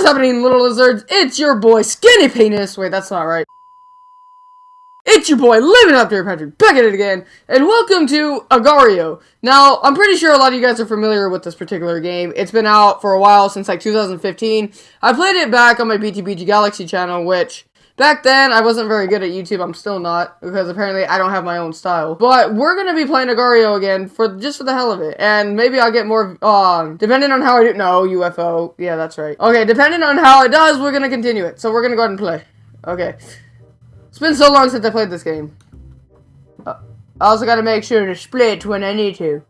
Is happening, little lizards? It's your boy, Skinny Penis. Wait, that's not right. It's your boy, Living Up There, Patrick, back at it again, and welcome to Agar.io. Now, I'm pretty sure a lot of you guys are familiar with this particular game. It's been out for a while, since like 2015. I played it back on my BTBG Galaxy channel, which Back then, I wasn't very good at YouTube. I'm still not, because apparently I don't have my own style. But we're going to be playing Agar.io again, for just for the hell of it. And maybe I'll get more, um, depending on how I do, no, UFO. Yeah, that's right. Okay, depending on how it does, we're going to continue it. So we're going to go ahead and play. Okay. It's been so long since I played this game. Uh, I also got to make sure to split when I need to.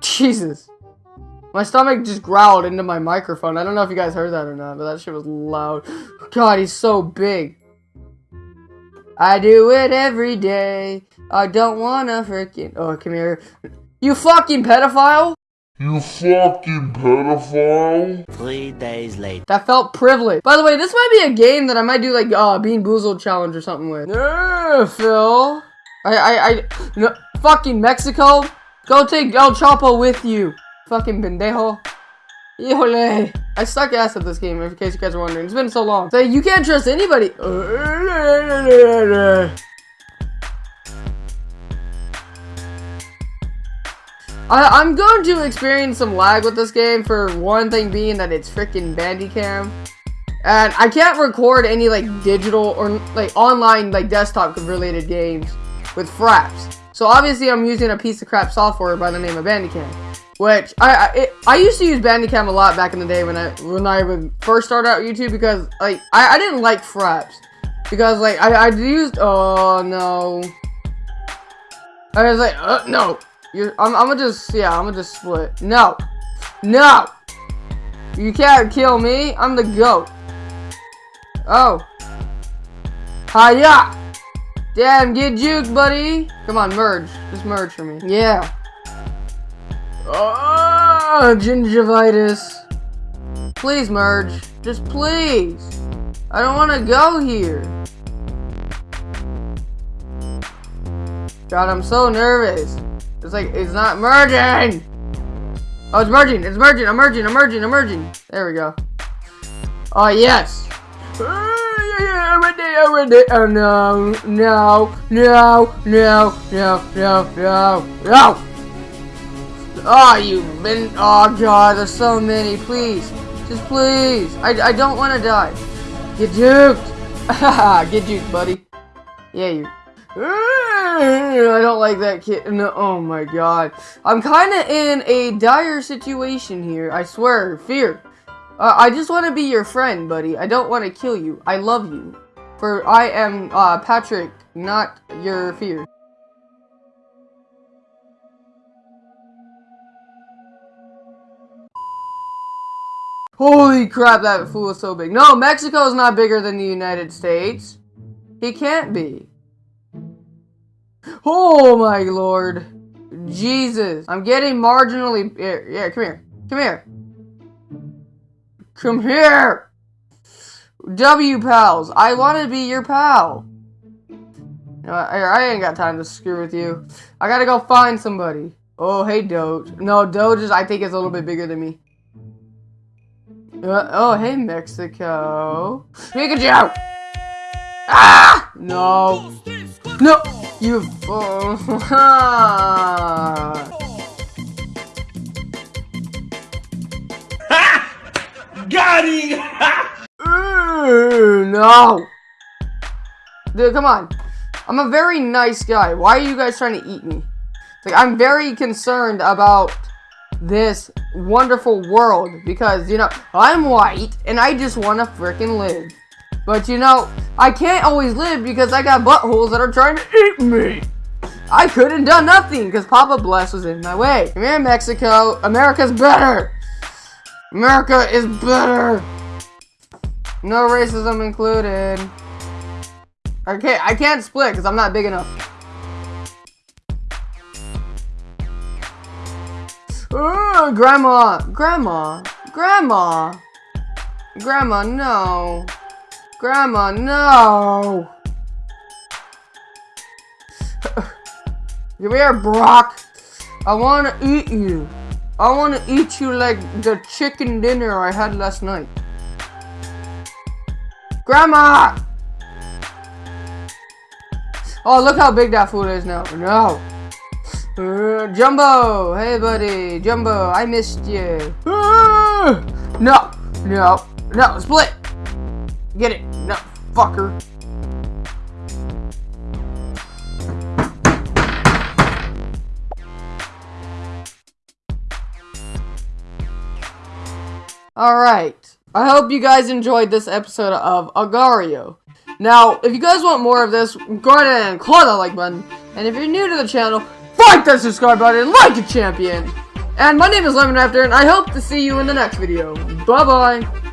Jesus. My stomach just growled into my microphone. I don't know if you guys heard that or not, but that shit was loud. God, he's so big. I do it every day. I don't wanna freaking. Oh, come here. You fucking pedophile! You fucking pedophile! Three days later. That felt privileged. By the way, this might be a game that I might do like uh Bean Boozled challenge or something with. Yeah, Phil. I I I no, fucking Mexico. Go take El Chapo with you. Fucking pendejo. Híjole. I suck ass at this game, in case you guys are wondering. It's been so long. Say, you can't trust anybody. I, am going to experience some lag with this game for one thing being that it's freaking Bandicam. And I can't record any like digital or like online like desktop related games with fraps. So obviously I'm using a piece of crap software by the name of Bandicam. Which I I, it, I used to use Bandicam a lot back in the day when I when I would first start out YouTube because like I, I didn't like fraps. Because like I I used oh no. I was like uh, no. You're I'm I'm gonna just yeah I'm gonna just split. No. No. You can't kill me. I'm the goat. Oh. Hiya. Damn get juked buddy. Come on merge. Just merge for me. Yeah Ah, oh, gingivitis. Please merge. Just please. I don't want to go here. God, I'm so nervous. It's like, it's not merging. Oh, it's merging. It's merging. I'm merging. I'm merging. I'm merging. There we go. Oh, yes. Oh, oh no. No. No. No. No. No. No. No. Oh, you've been... Oh, God, there's so many. Please. Just please. I, I don't want to die. Get juked. Get juked, buddy. Yeah, you... I don't like that kid. No, oh my god. I'm kind of in a dire situation here. I swear. Fear. Uh, I just want to be your friend, buddy. I don't want to kill you. I love you. For I am uh, Patrick, not your fear. Holy crap, that fool is so big. No, Mexico is not bigger than the United States. He can't be. Oh my lord. Jesus. I'm getting marginally... Here, Yeah, come here. Come here. Come here. W pals. I want to be your pal. I, I ain't got time to screw with you. I gotta go find somebody. Oh, hey, Doge. No, Doge is, I think, is a little bit bigger than me. Uh, oh, hey, Mexico. Pikachu! Ah! No. No! You... Oh. Got him! no! Dude, come on. I'm a very nice guy. Why are you guys trying to eat me? Like, I'm very concerned about this wonderful world because, you know, I'm white and I just want to freaking live. But, you know, I can't always live because I got buttholes that are trying to eat me. I couldn't done nothing because Papa Bless was in my way. Come here, Mexico. America's better. America is better. No racism included. I can't, I can't split because I'm not big enough. Uh, grandma! Grandma! Grandma! Grandma, no! Grandma, no! Come here, Brock! I wanna eat you! I want to eat you like the chicken dinner I had last night. Grandma! Oh, look how big that food is now. No. Uh, Jumbo! Hey, buddy. Jumbo, I missed you. Uh, no. No. No. Split. Get it. No. Fucker. Alright. I hope you guys enjoyed this episode of Agar.io. Now, if you guys want more of this, go ahead and click that like button. And if you're new to the channel, fight that subscribe button like a champion. And my name is Lemon Raptor, and I hope to see you in the next video. Bye-bye.